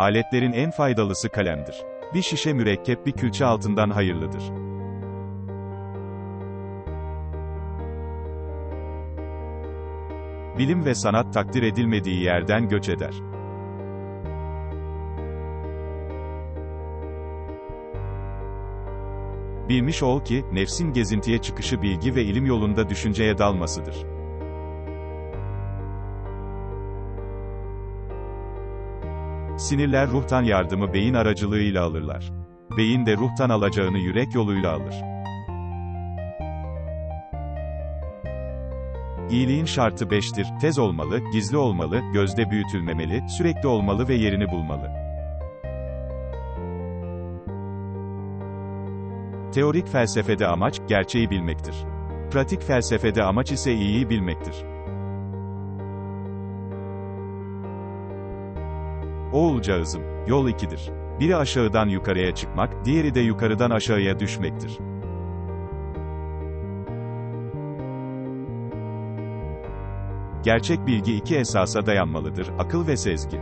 Aletlerin en faydalısı kalemdir. Bir şişe mürekkep bir külçe altından hayırlıdır. Bilim ve sanat takdir edilmediği yerden göç eder. Bilmiş ol ki, nefsin gezintiye çıkışı bilgi ve ilim yolunda düşünceye dalmasıdır. Sinirler ruhtan yardımı beyin aracılığıyla alırlar. Beyin de ruhtan alacağını yürek yoluyla alır. İyiliğin şartı beştir, tez olmalı, gizli olmalı, gözde büyütülmemeli, sürekli olmalı ve yerini bulmalı. Teorik felsefede amaç, gerçeği bilmektir. Pratik felsefede amaç ise iyiyi bilmektir. Oğulcağızım, yol ikidir. Biri aşağıdan yukarıya çıkmak, diğeri de yukarıdan aşağıya düşmektir. Gerçek bilgi iki esasa dayanmalıdır, akıl ve sezgi.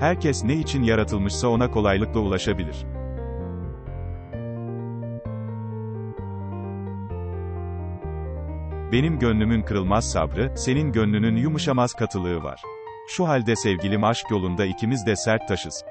Herkes ne için yaratılmışsa ona kolaylıkla ulaşabilir. Benim gönlümün kırılmaz sabrı, senin gönlünün yumuşamaz katılığı var. Şu halde sevgilim aşk yolunda ikimiz de sert taşız.